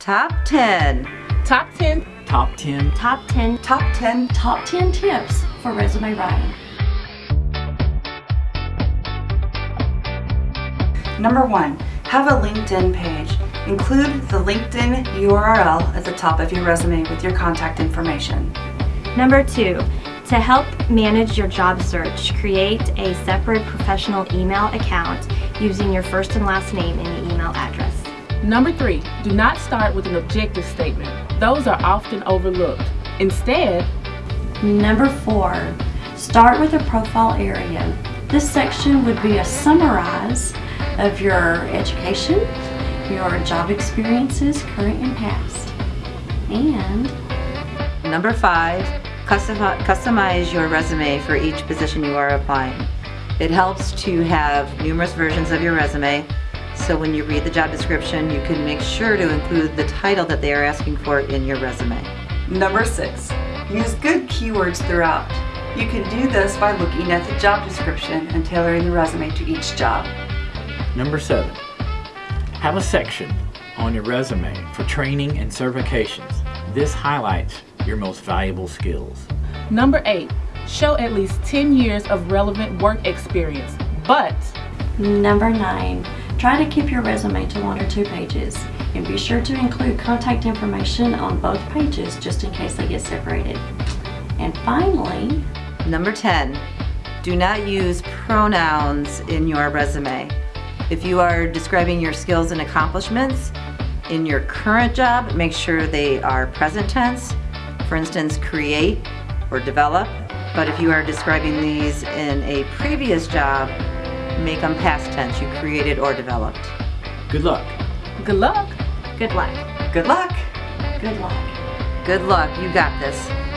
Top 10. Top 10. Top 10. Top 10 Top 10. Top 10 tips for resume writing. Number one, have a LinkedIn page. Include the LinkedIn URL at the top of your resume with your contact information. Number two, to help manage your job search, create a separate professional email account using your first and last name in the email address. Number three, do not start with an objective statement. Those are often overlooked. Instead, Number four, start with a profile area. This section would be a summarize of your education, your job experiences, current and past. And Number five, custom- customize your resume for each position you are applying. It helps to have numerous versions of your resume, so when you read the job description, you can make sure to include the title that they are asking for in your resume. Number six, use good keywords throughout. You can do this by looking at the job description and tailoring the resume to each job. Number 7. Have a section on your resume for training and certifications. This highlights your most valuable skills. number eight, show at least 10 years of relevant work experience. But number nine, try to keep your resume to one or two pages. And be sure to include contact information on both pages just in case they get separated. And finally, Number 10, do not use pronouns in your resume. If you are describing your skills and accomplishments in your current job, make sure they are present tense. For instance, create or develop. But if you are describing these in a previous job, make them past tense. You created or developed. Good luck. good luck. Good luck. Good luck. good luck. Good luck. You got this.